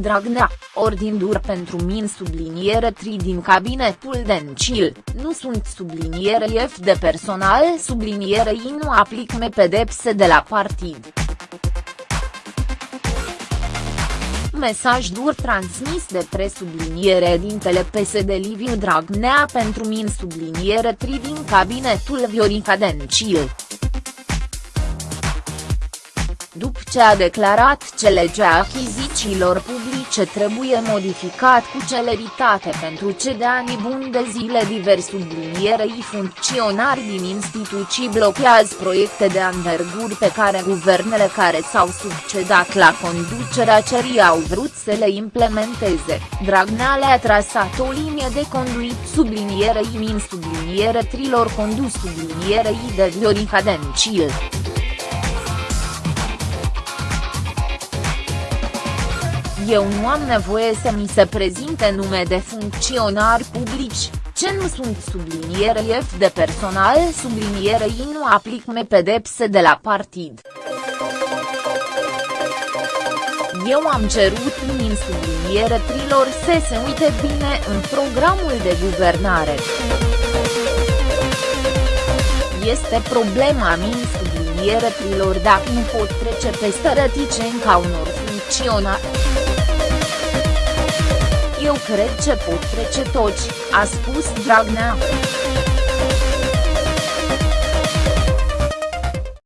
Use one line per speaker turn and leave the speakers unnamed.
Dragnea, ordindur pentru min subliniere tri din cabinetul Dencil, nu sunt subliniere F de personal subliniere I nu aplic me pedepse de la partid. mesaj dur transmis de presubliniere dintele PSD Liviu Dragnea pentru min subliniere tri din cabinetul Viorica Dencil după ce a declarat ce legea achizițiilor publice trebuie modificat cu celeritate pentru ce de ani buni de zile diversi sublinierei funcționari din instituții blochează proiecte de anverguri pe care guvernele care s-au succedat la conducerea cerii au vrut să le implementeze, Dragnea le-a trasat o linie de conduit sublinierei min subliniere trilor condus sublinierei de Viorica Dencil. Eu nu am nevoie să mi se prezinte nume de funcționari publici, ce nu sunt subliniere F de personal subliniere I nu aplic me pedepse de la partid. Eu am cerut min subliniere trilor să se uite bine în programul de guvernare. Este problema min subliniere trilor dacă nu pot trece peste reticenca unor funcționari. Eu cred ce pot trece toți, a spus Dragnea.